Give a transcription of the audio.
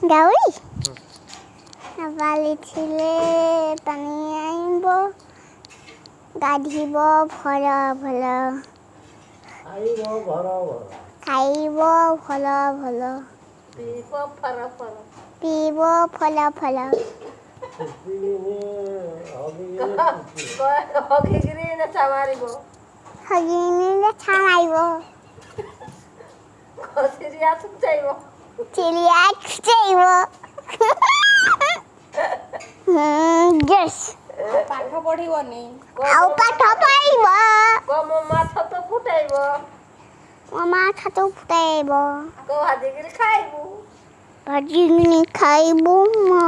Gawi? বালি ছিলে পানি আনব গাধিব ভল ভল। খাইব ভল ভল। পিব ফল ফল। হগিনিলে চামাৰিব হগিনিলে চামাৰিব কচিৰিয়া চুক যাইব ହଗିନେ ହଗିକିରି ନେଚା ମାରିବ ହଗିନିଲେ ଛାଣାଇବ ଖସିରିଆ ଶୁଖାଇବ ଚିଡ଼ିଆ ଖୁଚେଇବ ଜସ୍ ପାଠ ପଢିବନି ଆଉ ପାଠ ପାଇବ କମ ମାଛ ତ ଫୁଟାଇବ ମୋ ମା ଛାତ ଫୁଟାଇବ କ ଭାଜିକିରି ଖାଇବୁ ଭାଜିକିନି ଖାଇବୁ ମୋ